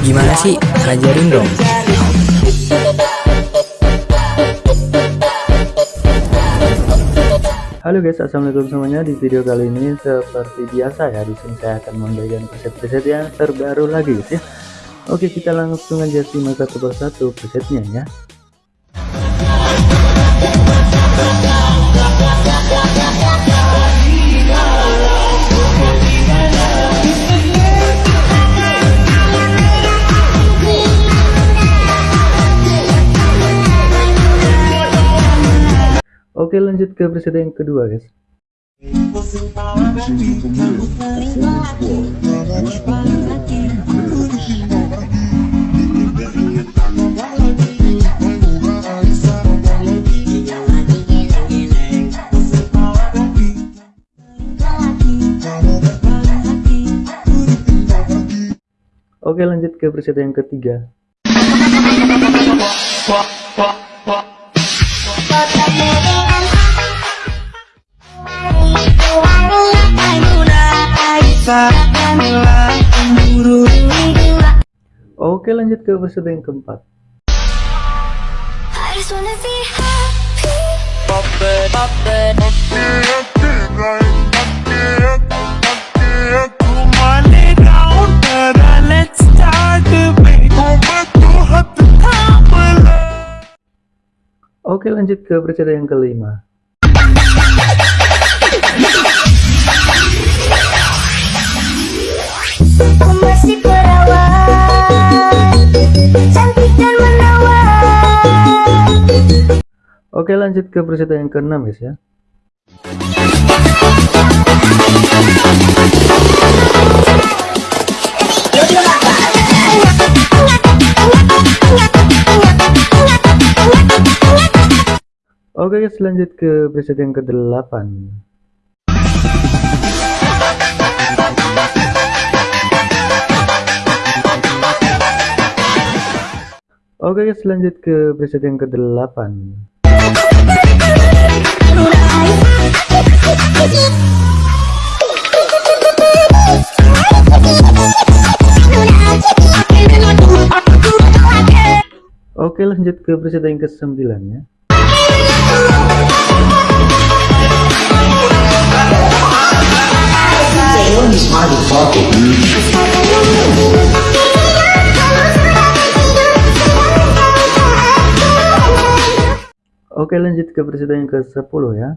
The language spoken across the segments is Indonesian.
Gimana sih? Ajarin dong. Halo guys, assalamualaikum semuanya. Di video kali ini seperti biasa ya, di sini saya akan memberikan preset-preset yang terbaru lagi guys ya. Oke, kita langsung aja simak satu persatu presetnya ya. Oke lanjut ke preset yang kedua guys. Oke lanjut ke preset yang ketiga Oke lanjut ke episode yang keempat Oke lanjut ke episode yang kelima Oke lanjut ke peserta yang keenam guys ya. Oke guys lanjut ke peserta yang ke-8 Oke guys lanjut ke preset yang ke-8 Oke lanjut ke preset yang ke-9 ya lanjut ke presiden yang ke-10 ya.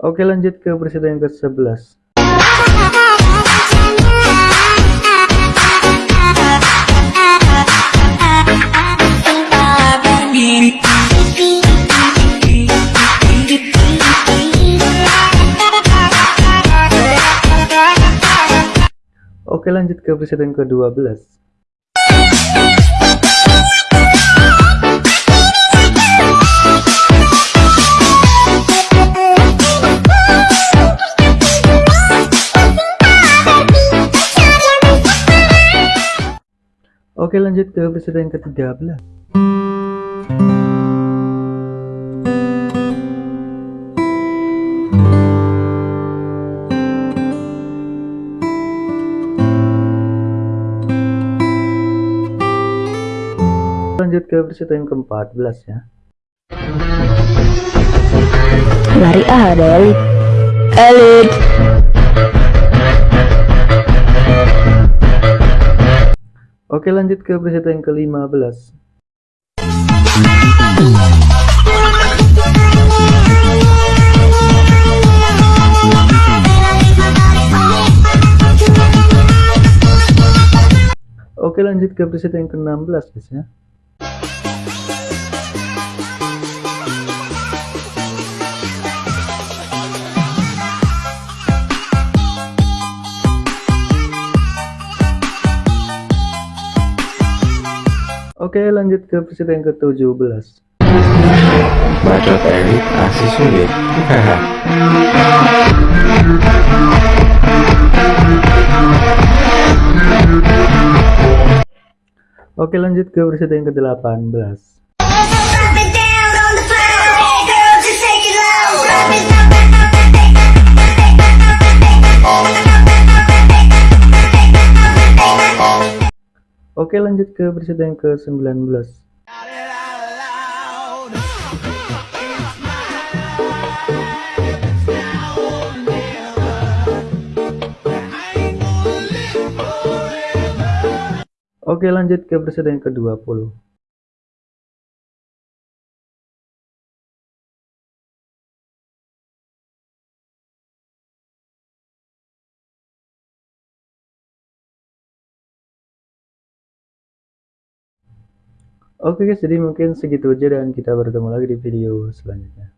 Oke lanjut ke presiden yang ke-11 Oke lanjut ke yang ke-12 Oke lanjut ke yang ke-13 lanjut ke episode yang ke-14 ya. Lari ah ada elit elit oke lanjut ke episode yang ke-15. Oke lanjut ke episode yang ke-16 guys ya Oke lanjut ke episode yang ke-17 Bacot elit asli sulit drop it, drop it, drop it. Oke lanjut ke presiden yang ke-19 Oke lanjut ke presiden yang ke-20 Oke guys, jadi mungkin segitu aja dan kita bertemu lagi di video selanjutnya.